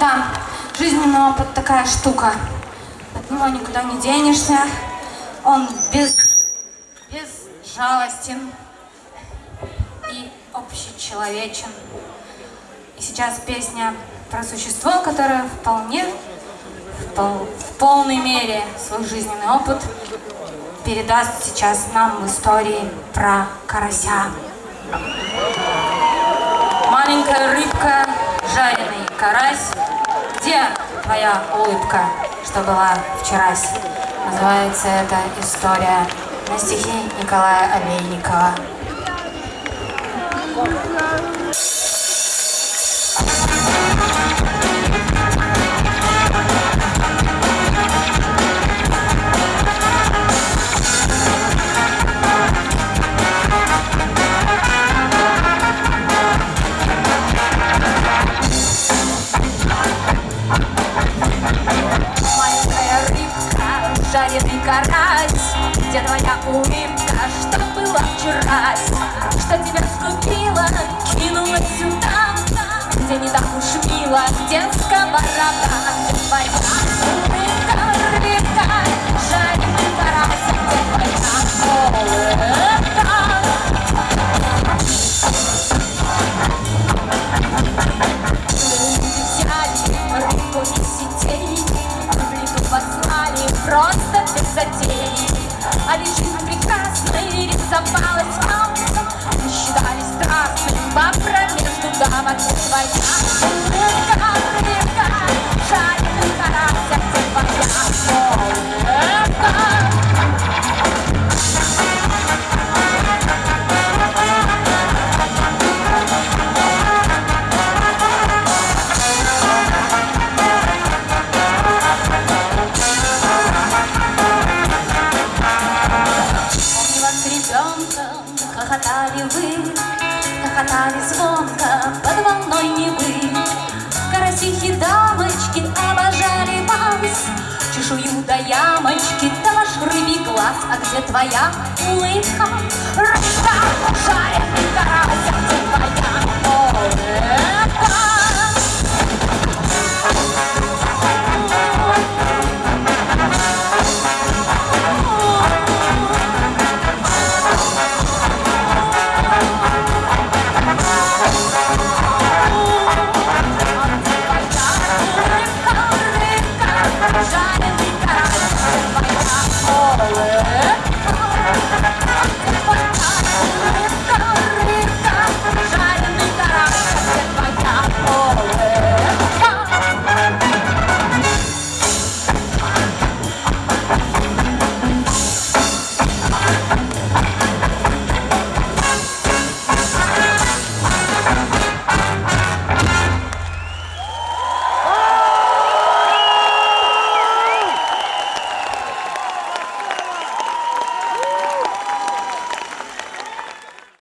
Да, жизненный опыт такая штука. От него никуда не денешься. Он без, безжалостен и общечеловечен. И сейчас песня про существо, которое вполне, в, пол, в полной мере свой жизненный опыт передаст сейчас нам в истории про карася. Маленькая рыбка, жареный карась. Где твоя улыбка, что была вчерась? Называется эта история на стихи Николая Олейникова. жареный Где твоя улыбка, что было вчера? Что тебя скупила, кинула сюда Где не так уж мило. Детского рода. Где твоя улыбка, рыбка, жареный карась Где твоя улыбка. Просто без затей ребенком, хохотали вы, Хохотали звонко ямочки, да ваш рыбий глаз, А где твоя улыбка? Рыбка, жареный карась,